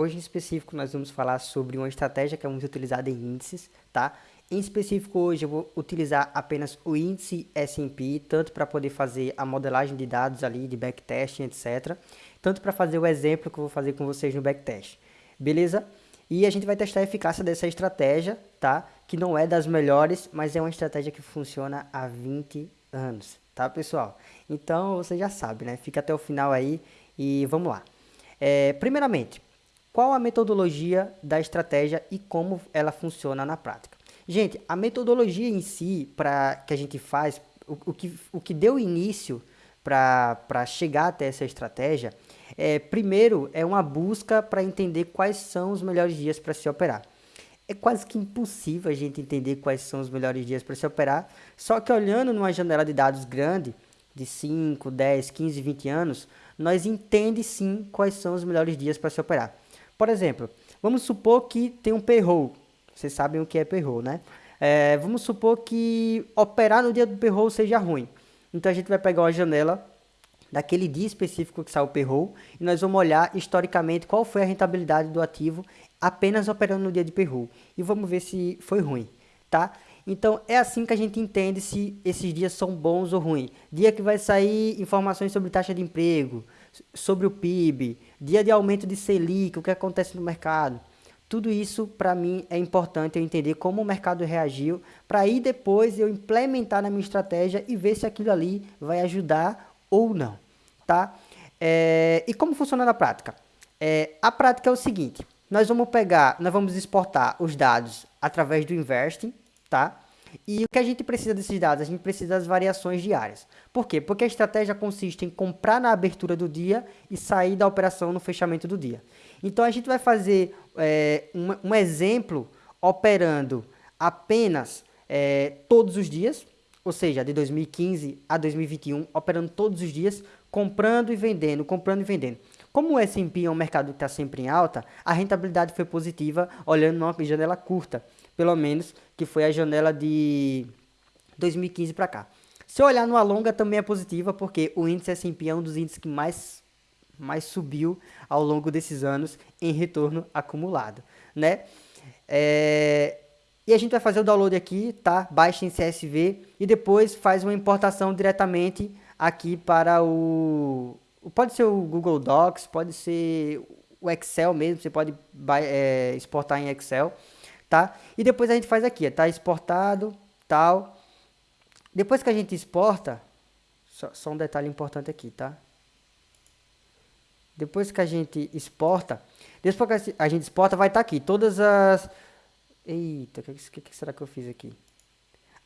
Hoje em específico nós vamos falar sobre uma estratégia que é muito utilizada em índices, tá? Em específico hoje eu vou utilizar apenas o índice S&P, tanto para poder fazer a modelagem de dados ali, de backtesting, etc. Tanto para fazer o exemplo que eu vou fazer com vocês no backtest. Beleza? E a gente vai testar a eficácia dessa estratégia, tá? Que não é das melhores, mas é uma estratégia que funciona há 20 anos, tá pessoal? Então você já sabe, né? Fica até o final aí e vamos lá. É, primeiramente, qual a metodologia da estratégia e como ela funciona na prática? Gente, a metodologia em si, para que a gente faz, o, o, que, o que deu início para chegar até essa estratégia, é, primeiro é uma busca para entender quais são os melhores dias para se operar. É quase que impossível a gente entender quais são os melhores dias para se operar, só que olhando numa janela de dados grande, de 5, 10, 15, 20 anos, nós entende sim quais são os melhores dias para se operar. Por exemplo, vamos supor que tem um payroll vocês sabem o que é payroll, né? É, vamos supor que operar no dia do payroll seja ruim. Então a gente vai pegar uma janela daquele dia específico que saiu o payroll e nós vamos olhar historicamente qual foi a rentabilidade do ativo apenas operando no dia de payroll e vamos ver se foi ruim, tá? Então é assim que a gente entende se esses dias são bons ou ruins. Dia que vai sair informações sobre taxa de emprego, sobre o PIB, dia de aumento de Selic, o que acontece no mercado. Tudo isso, para mim, é importante eu entender como o mercado reagiu, para aí depois eu implementar na minha estratégia e ver se aquilo ali vai ajudar ou não, tá? É, e como funciona na prática? É, a prática é o seguinte, nós vamos pegar, nós vamos exportar os dados através do Investing, tá? E o que a gente precisa desses dados? A gente precisa das variações diárias. Por quê? Porque a estratégia consiste em comprar na abertura do dia e sair da operação no fechamento do dia. Então a gente vai fazer é, um, um, exemplo operando apenas é, todos os dias, ou seja, de 2015 a 2021, operando todos os dias, comprando e vendendo, comprando e vendendo. Como o S&P é um mercado que está sempre em alta, a rentabilidade foi positiva olhando numa janela curta, pelo menos que foi a janela de 2015 para cá. Se olhar no longa também é positiva, porque o índice S&P é um dos índices que mais mais subiu ao longo desses anos em retorno acumulado, né? É, e a gente vai fazer o download aqui, tá? Baixa em CSV e depois faz uma importação diretamente aqui para o... Pode ser o Google Docs, pode ser o Excel mesmo, você pode é, exportar em Excel, tá? E depois a gente faz aqui, tá? Exportado, tal. Depois que a gente exporta, só, só um detalhe importante aqui, tá? Depois que a gente exporta, depois que a gente exporta, vai estar tá aqui todas as... Eita, o que, que, será que eu fiz aqui?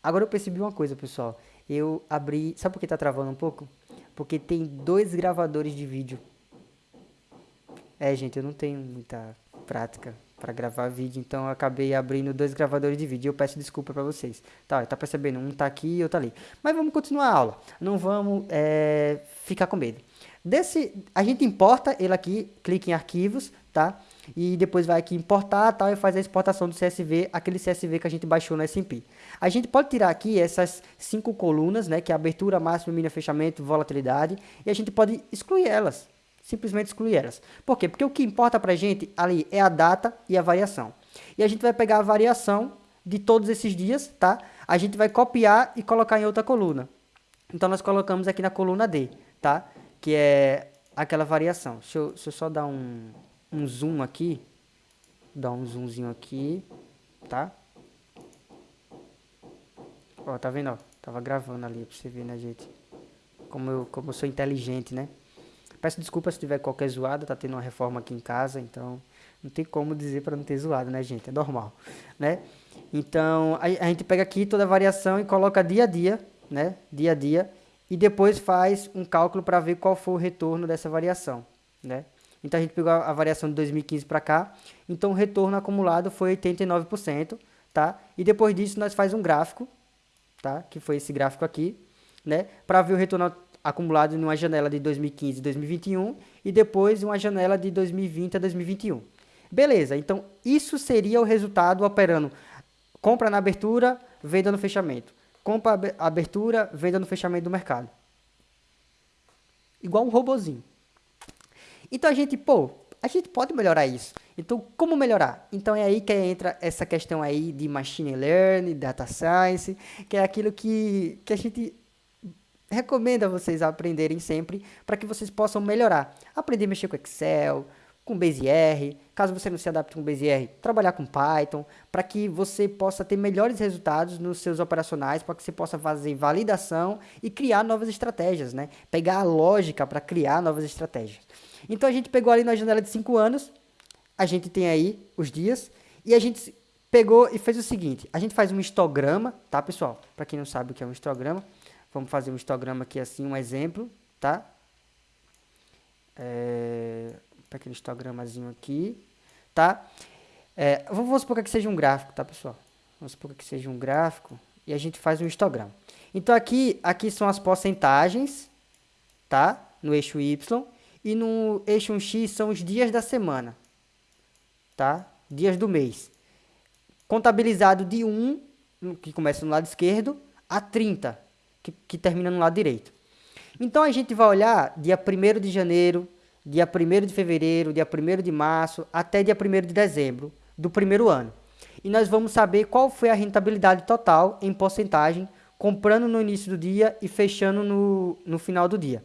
Agora eu percebi uma coisa, pessoal. Eu abri... Sabe por que está travando um pouco? Porque tem dois gravadores de vídeo. É, gente, eu não tenho muita prática para gravar vídeo, então eu acabei abrindo dois gravadores de vídeo. Eu peço desculpa para vocês. Tá, tá percebendo? Um tá aqui e outro tá ali. Mas vamos continuar a aula. Não vamos é, ficar com medo. Desse, a gente importa ele aqui, clica em arquivos, tá? E depois vai aqui importar tal e faz a exportação do CSV, aquele CSV que a gente baixou no S&P. A gente pode tirar aqui essas cinco colunas, né? Que é abertura, máximo, mínimo, fechamento, volatilidade. E a gente pode excluir elas, simplesmente excluir elas. Por quê? Porque o que importa pra gente ali é a data e a variação. E a gente vai pegar a variação de todos esses dias, tá? A gente vai copiar e colocar em outra coluna. Então, nós colocamos aqui na coluna D, tá? que é aquela variação. Deixa eu, deixa eu só dar um, um zoom aqui. Dar um zoomzinho aqui, tá? Ó, tá vendo, ó? Tava gravando ali pra você ver, né, gente? Como eu, como eu sou inteligente, né? Peço desculpa se tiver qualquer zoada, tá tendo uma reforma aqui em casa, então não tem como dizer para não ter zoado, né, gente? É normal, né? Então, a, a gente pega aqui toda a variação e coloca dia a dia, né? Dia a dia e depois faz um cálculo para ver qual foi o retorno dessa variação, né? Então a gente pegou a variação de 2015 para cá, então o retorno acumulado foi 89%, tá? E depois disso nós faz um gráfico, tá? Que foi esse gráfico aqui, né? Para ver o retorno acumulado numa janela de 2015 e 2021 e depois uma janela de 2020 a 2021. Beleza, então isso seria o resultado operando compra na abertura, venda no fechamento compra abertura, venda no fechamento do mercado. Igual um robozinho. Então a gente, pô, A gente pode melhorar isso. Então, como melhorar? Então, é aí que entra essa questão aí de machine learning, data science, que é aquilo que, que a gente recomenda vocês aprenderem sempre para que vocês possam melhorar. Aprender a mexer com Excel, com BaseR, caso você não se adapte com BaseR, trabalhar com Python, para que você possa ter melhores resultados nos seus operacionais, para que você possa fazer validação e criar novas estratégias, né? Pegar a lógica para criar novas estratégias. Então a gente pegou ali na janela de 5 anos, a gente tem aí os dias, e a gente pegou e fez o seguinte, a gente faz um histograma, tá pessoal? Para quem não sabe o que é um histograma, vamos fazer um histograma aqui assim, um exemplo, tá? É, aquele histogramazinho aqui, tá? É, vamos supor que seja um gráfico, tá, pessoal? Vamos supor que seja um gráfico e a gente faz um histograma. Então, aqui, aqui são as porcentagens, tá? No eixo Y. E no eixo X são os dias da semana, tá? Dias do mês. Contabilizado de 1, que começa no lado esquerdo, a 30, que, que termina no lado direito. Então, a gente vai olhar dia 1 de janeiro, dia 1 de fevereiro, dia 1 de março, até dia 1 de dezembro do primeiro ano. E nós vamos saber qual foi a rentabilidade total em porcentagem, comprando no início do dia e fechando no, no final do dia.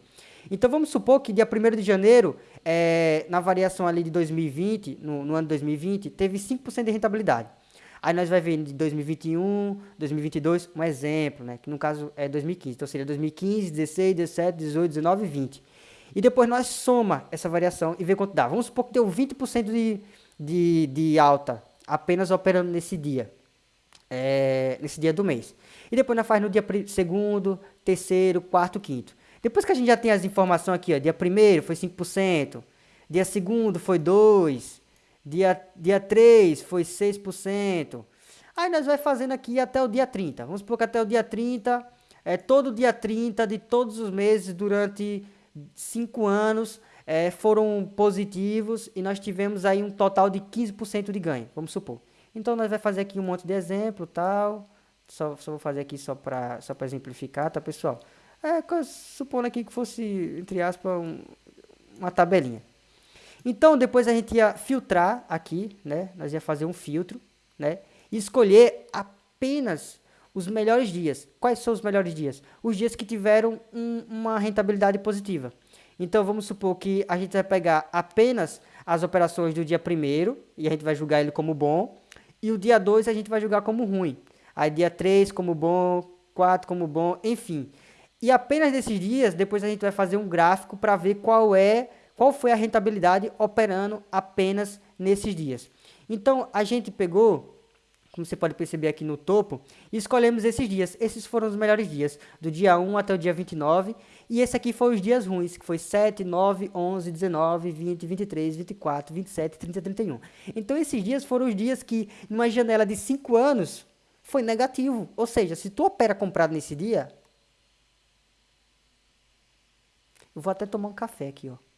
Então vamos supor que dia 1 de janeiro, é, na variação ali de 2020, no, no ano 2020, teve 5% de rentabilidade. Aí nós vai ver de 2021, 2022, um exemplo, né? Que no caso é 2015. Então seria 2015, 16, 17, 18, 19 e 20. E depois nós soma essa variação e vê quanto dá. Vamos supor que deu 20% de, de, de alta apenas operando nesse dia. É, nesse dia do mês. E depois nós faz no dia segundo, terceiro, quarto, quinto. Depois que a gente já tem as informações aqui, ó, dia primeiro foi 5%, dia segundo foi 2%, dia, dia 3 foi 6%. Aí nós vai fazendo aqui até o dia 30. Vamos supor que até o dia 30, é todo dia 30 de todos os meses durante cinco anos é, foram positivos e nós tivemos aí um total de 15% de ganho, vamos supor. Então nós vai fazer aqui um monte de exemplo, tal. Só, só vou fazer aqui só para só exemplificar, tá pessoal? É, supondo aqui que fosse, entre aspas, um, uma tabelinha. Então depois a gente ia filtrar aqui, né? Nós ia fazer um filtro, né? E escolher apenas os melhores dias. Quais são os melhores dias? Os dias que tiveram um, uma rentabilidade positiva. Então, vamos supor que a gente vai pegar apenas as operações do dia 1 e a gente vai julgar ele como bom. E o dia 2 a gente vai julgar como ruim. Aí, dia 3 como bom, 4 como bom, enfim. E apenas nesses dias, depois a gente vai fazer um gráfico para ver qual é, qual foi a rentabilidade operando apenas nesses dias. Então, a gente pegou como você pode perceber aqui no topo, e escolhemos esses dias. Esses foram os melhores dias, do dia 1 até o dia 29, e esse aqui foi os dias ruins, que foi 7, 9, 11, 19, 20, 23, 24, 27, 30, 31. Então esses dias foram os dias que, numa janela de 5 anos, foi negativo. Ou seja, se tu opera comprado nesse dia, eu vou até tomar um café aqui, ó.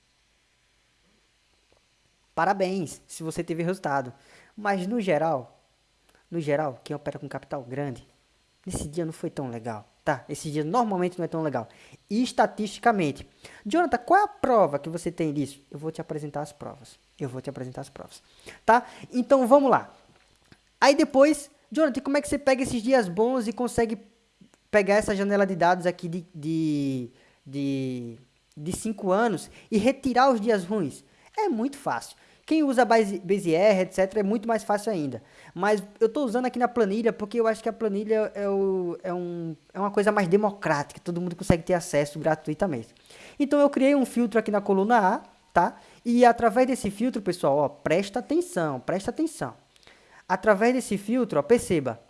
Parabéns, se você teve resultado. Mas no geral, no geral, quem opera com capital grande, nesse dia não foi tão legal. Tá, esse dia normalmente não é tão legal. E estatisticamente. Jonathan, qual é a prova que você tem disso? Eu vou te apresentar as provas. Eu vou te apresentar as provas. Tá? Então vamos lá. Aí depois, Jonathan, como é que você pega esses dias bons e consegue pegar essa janela de dados aqui de, de, de, de cinco anos e retirar os dias ruins? É muito fácil. Quem usa BaseR, etc., é muito mais fácil ainda. Mas eu estou usando aqui na planilha porque eu acho que a planilha é, o, é, um, é uma coisa mais democrática, todo mundo consegue ter acesso gratuitamente. Então eu criei um filtro aqui na coluna A, tá? E através desse filtro, pessoal, ó, presta atenção, presta atenção. Através desse filtro, ó, perceba,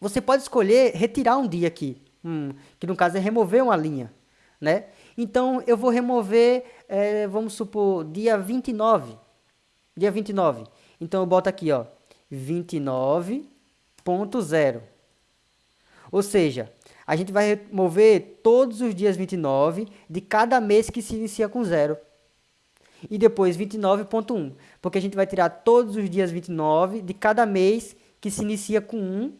você pode escolher retirar um dia aqui, hum, que no caso é remover uma linha, né? Então eu vou remover, é, vamos supor, dia 29 dia 29. Então eu boto aqui, ó, 29.0. Ou seja, a gente vai remover todos os dias 29 de cada mês que se inicia com zero. E depois 29.1, porque a gente vai tirar todos os dias 29 de cada mês que se inicia com 1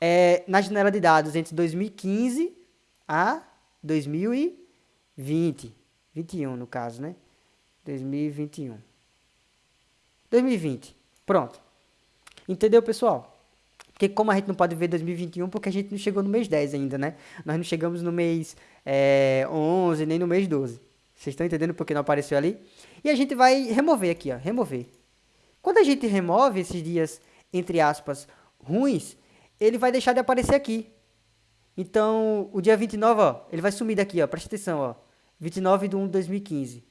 é, na janela de dados entre 2015 a 2020. 21 no caso, né? 2021. 2020. Pronto. Entendeu, pessoal? Porque como a gente não pode ver 2021, porque a gente não chegou no mês 10 ainda, né? Nós não chegamos no mês é, 11, nem no mês 12. Vocês estão entendendo porque não apareceu ali? E a gente vai remover aqui, ó, remover. Quando a gente remove esses dias, entre aspas, ruins, ele vai deixar de aparecer aqui. Então, o dia 29, ó, ele vai sumir daqui, ó, presta atenção, ó. 29 de 1 de 2015.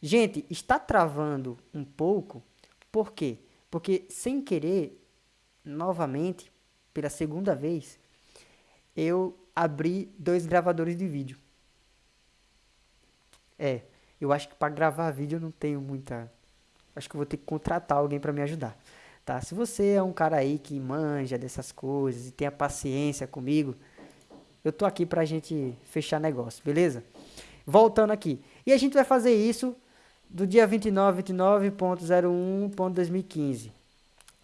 Gente, está travando um pouco, por quê? Porque, sem querer, novamente, pela segunda vez, eu abri dois gravadores de vídeo. É, eu acho que para gravar vídeo eu não tenho muita... Acho que eu vou ter que contratar alguém para me ajudar, tá? Se você é um cara aí que manja dessas coisas e tenha paciência comigo, eu tô aqui pra gente fechar negócio, beleza? Voltando aqui. E a gente vai fazer isso do dia 29, 29.01.2015.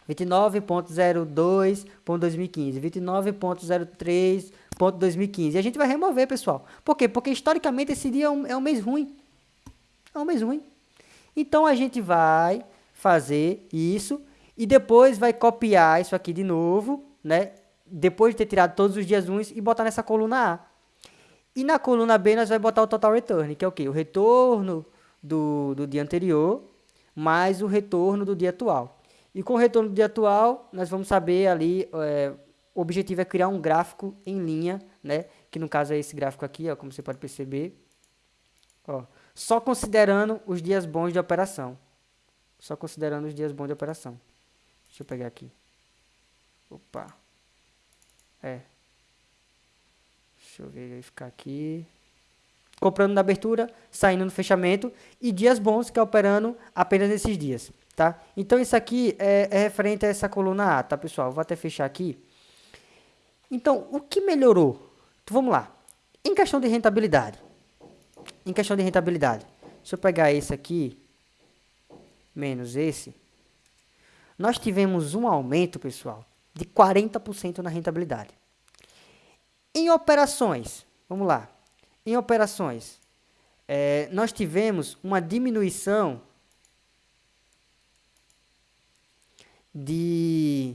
29.02.2015, 29.03.2015. E a gente vai remover, pessoal. Por quê? Porque historicamente esse dia é um, é um mês ruim. É um mês ruim. Então a gente vai fazer isso e depois vai copiar isso aqui de novo, né? Depois de ter tirado todos os dias ruins e botar nessa coluna A. E na coluna B nós vamos botar o total return, que é o quê? O retorno do, do dia anterior mais o retorno do dia atual. E com o retorno do dia atual, nós vamos saber ali, é, o objetivo é criar um gráfico em linha, né? Que no caso é esse gráfico aqui, ó, como você pode perceber. Ó, só considerando os dias bons de operação. Só considerando os dias bons de operação. Deixa eu pegar aqui. Opa. É. Deixa eu ver, ficar aqui. Comprando na abertura, saindo no fechamento. E dias bons que é operando apenas nesses dias tá? Então, isso aqui é, é referente a essa coluna A, tá, pessoal? Vou até fechar aqui. Então, o que melhorou? Então, vamos lá. Em questão de rentabilidade. Em questão de rentabilidade. Se eu pegar esse aqui, menos esse, nós tivemos um aumento, pessoal, de 40% na rentabilidade. Em operações, vamos lá. Em operações, é, nós tivemos uma diminuição de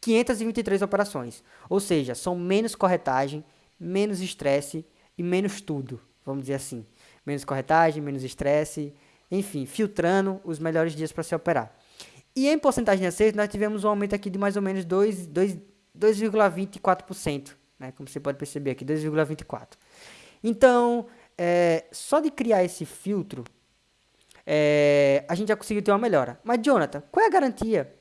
523 operações. Ou seja, são menos corretagem, menos estresse e menos tudo, vamos dizer assim. Menos corretagem, menos estresse, enfim, filtrando os melhores dias para se operar. E em porcentagem de acerto, nós tivemos um aumento aqui de mais ou menos 2,24%, né? como você pode perceber aqui, 2,24%. Então, é, só de criar esse filtro, é, a gente já conseguiu ter uma melhora. Mas, Jonathan, qual é a garantia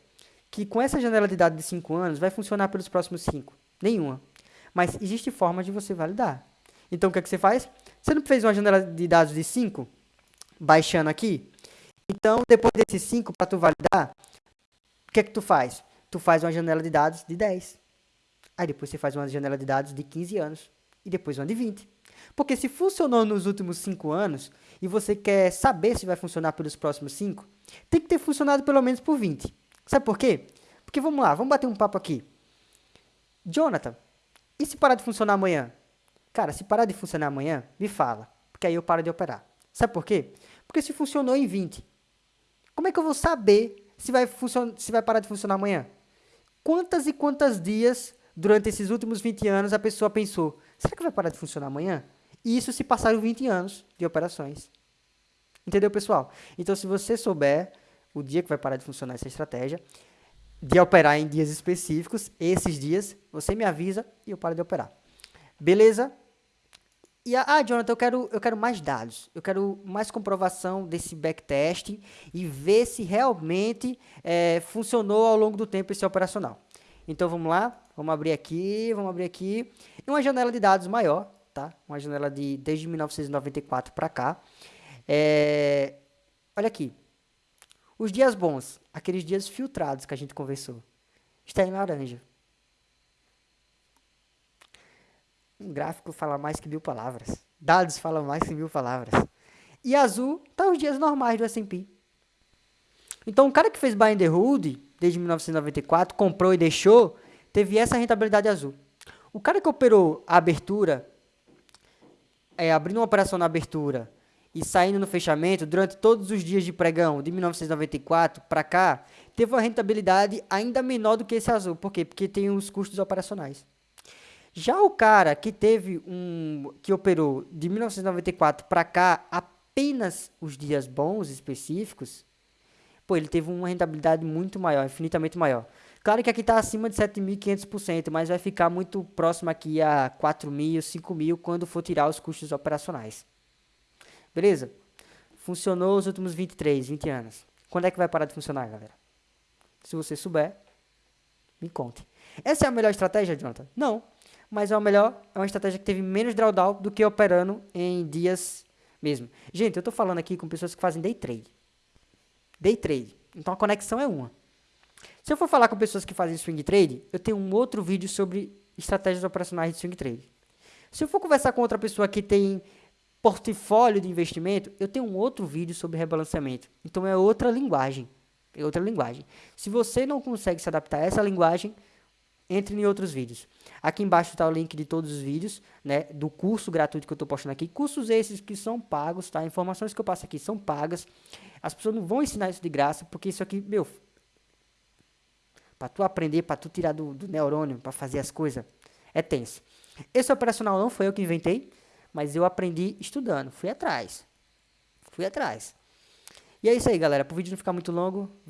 que com essa janela de dados de 5 anos vai funcionar pelos próximos 5? Nenhuma. Mas existe forma de você validar. Então, o que, é que você faz? Você não fez uma janela de dados de 5, baixando aqui? Então, depois desses 5, para tu validar, o que é que tu faz? Tu faz uma janela de dados de 10. Aí depois você faz uma janela de dados de 15 anos. E depois uma de 20. Porque se funcionou nos últimos 5 anos e você quer saber se vai funcionar pelos próximos 5, tem que ter funcionado pelo menos por 20. Sabe por quê? Porque vamos lá, vamos bater um papo aqui. Jonathan, e se parar de funcionar amanhã? Cara, se parar de funcionar amanhã, me fala. Porque aí eu paro de operar. Sabe por quê? Porque se funcionou em 20, como é que eu vou saber se vai, se vai parar de funcionar amanhã? Quantas e quantas dias durante esses últimos 20 anos a pessoa pensou, será que vai parar de funcionar amanhã? Isso se passaram 20 anos de operações. Entendeu, pessoal? Então, se você souber o dia que vai parar de funcionar essa estratégia, de operar em dias específicos, esses dias, você me avisa e eu paro de operar. Beleza? E, ah, Jonathan, eu quero, eu quero mais dados, eu quero mais comprovação desse backtest e ver se realmente é, funcionou ao longo do tempo esse operacional. Então, vamos lá, vamos abrir aqui, vamos abrir aqui, uma janela de dados maior, tá? Uma janela de desde 1994 para cá. É, olha aqui, os dias bons, aqueles dias filtrados que a gente conversou, está em laranja. Um gráfico fala mais que mil palavras. Dados falam mais que mil palavras. E azul está os dias normais do S&P. Então, o cara que fez buy and hold desde 1994, comprou e deixou, teve essa rentabilidade azul. O cara que operou a abertura, é, abrindo uma operação na abertura e saindo no fechamento durante todos os dias de pregão de 1994 para cá, teve uma rentabilidade ainda menor do que esse azul. Por quê? Porque tem os custos operacionais. Já o cara que teve um que operou de 1994 para cá apenas os dias bons específicos, pô, ele teve uma rentabilidade muito maior, infinitamente maior. Claro que aqui está acima de 7.500%, mas vai ficar muito próximo aqui a 4.000, 5.000 quando for tirar os custos operacionais. Beleza? Funcionou os últimos 23, 20 anos. Quando é que vai parar de funcionar, galera? Se você souber, me conte. Essa é a melhor estratégia, Jonathan? Não. Mas é a melhor, é uma estratégia que teve menos drawdown do que operando em dias mesmo. Gente, eu estou falando aqui com pessoas que fazem day trade. Day trade. Então a conexão é uma. Se eu for falar com pessoas que fazem swing trade, eu tenho um outro vídeo sobre estratégias operacionais de swing trade. Se eu for conversar com outra pessoa que tem portfólio de investimento, eu tenho um outro vídeo sobre rebalanceamento. Então é outra linguagem. É outra linguagem. Se você não consegue se adaptar a essa linguagem, entre em outros vídeos. Aqui embaixo está o link de todos os vídeos, né, do curso gratuito que eu estou postando aqui. Cursos esses que são pagos, tá? Informações que eu passo aqui são pagas. As pessoas não vão ensinar isso de graça, porque isso aqui, meu, para tu aprender, para tu tirar do, do neurônio, para fazer as coisas, é tenso. Esse operacional não foi eu que inventei, mas eu aprendi estudando, fui atrás. Fui atrás. E é isso aí, galera. Para o vídeo não ficar muito longo,